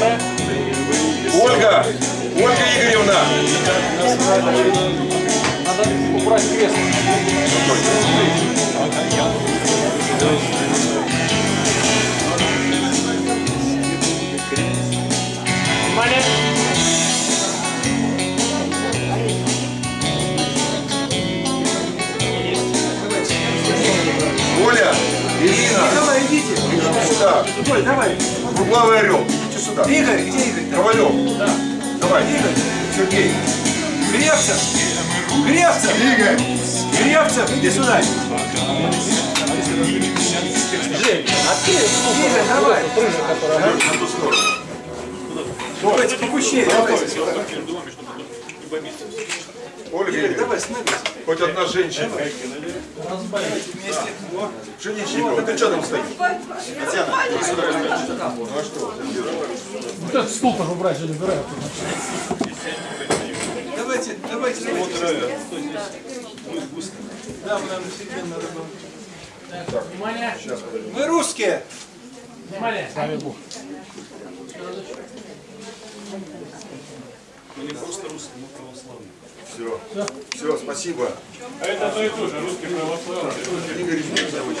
Ольга! Ольга Игоревна! Надо убрать крест. Внимание! Оля! Ирина! Давай, идите. Сюда! Давай. Орел! Идите сюда! Игорь, где Игорь? Ковалев! Давай! Игорь. Сергей! Гревцев. Гревцев. Игорь! Гревцев, иди сюда. Игорь, давай. Давайте попущее, давайте. Ольга Игорь, давай, становись. Хоть одна женщина! Вместе. О, Пшеничникова, ты что там стоишь? Татьяна, иди сюда. Ну а что? Вот этот стул тоже убрать, же убирают. Давайте, давайте, давайте. Да, мы нам офигенно работаем. Внимание! Мы русские. Внимание! С вами Бог. Все. Все, спасибо. А это одно и то же, русский православный. Игорь Викторович.